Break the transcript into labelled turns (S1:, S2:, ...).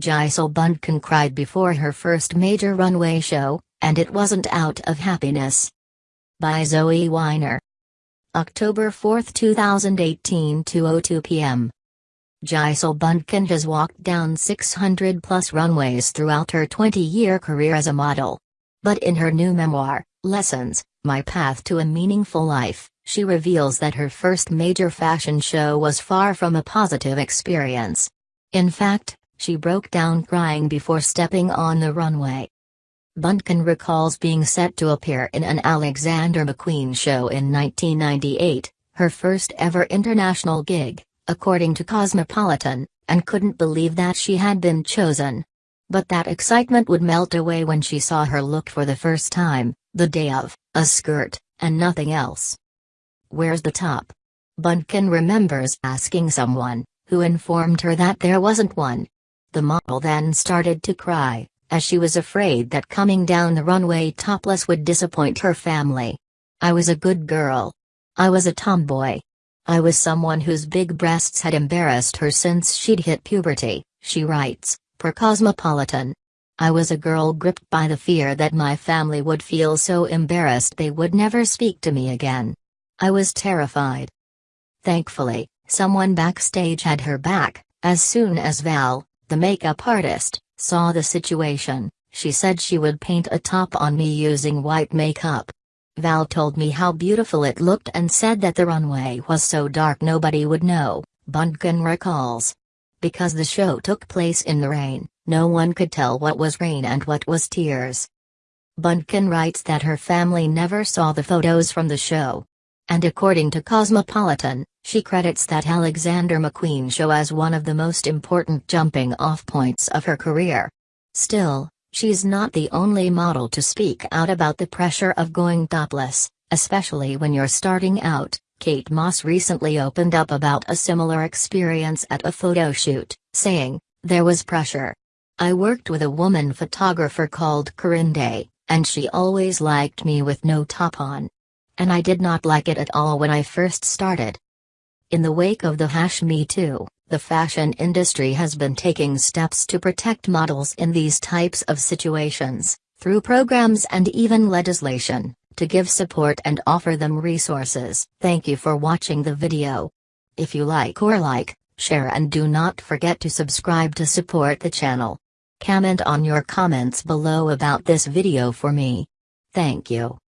S1: Bündchen cried before her first major runway show, and it wasn't out of happiness. By Zoe Weiner. October 4, 2018 2.02 p.m. Bündchen has walked down 600 plus runways throughout her 20-year career as a model. But in her new memoir, Lessons, My Path to a Meaningful Life, she reveals that her first major fashion show was far from a positive experience. In fact, she broke down crying before stepping on the runway. Bündchen recalls being set to appear in an Alexander McQueen show in 1998, her first ever international gig, according to Cosmopolitan, and couldn't believe that she had been chosen. But that excitement would melt away when she saw her look for the first time, the day of, a skirt, and nothing else. Where's the top? Bündchen remembers asking someone, who informed her that there wasn't one. The model then started to cry, as she was afraid that coming down the runway topless would disappoint her family. I was a good girl. I was a tomboy. I was someone whose big breasts had embarrassed her since she'd hit puberty, she writes, per Cosmopolitan. I was a girl gripped by the fear that my family would feel so embarrassed they would never speak to me again. I was terrified. Thankfully, someone backstage had her back, as soon as Val, the makeup artist, saw the situation, she said she would paint a top on me using white makeup. Val told me how beautiful it looked and said that the runway was so dark nobody would know, Bündchen recalls. Because the show took place in the rain, no one could tell what was rain and what was tears. Bündchen writes that her family never saw the photos from the show. And according to Cosmopolitan, she credits that Alexander McQueen show as one of the most important jumping off points of her career. Still, she's not the only model to speak out about the pressure of going topless, especially when you're starting out. Kate Moss recently opened up about a similar experience at a photo shoot, saying, There was pressure. I worked with a woman photographer called Corinne Day, and she always liked me with no top on. And I did not like it at all when I first started. In the wake of the hash Me Too, the fashion industry has been taking steps to protect models in these types of situations, through programs and even legislation, to give support and offer them resources. Thank you for watching the video. If you like or like, share and do not forget to subscribe to support the channel. Comment on your comments below about this video for me. Thank you.